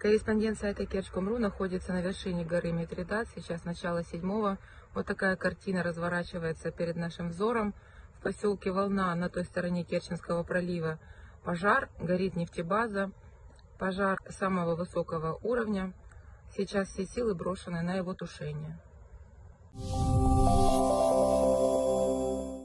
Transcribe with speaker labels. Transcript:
Speaker 1: Корреспондент сайта Керчком.ру находится на вершине горы Митридат. Сейчас начало седьмого. Вот такая картина разворачивается перед нашим взором. В поселке Волна на той стороне Керченского пролива пожар, горит нефтебаза, пожар самого высокого уровня. Сейчас все силы брошены на его тушение.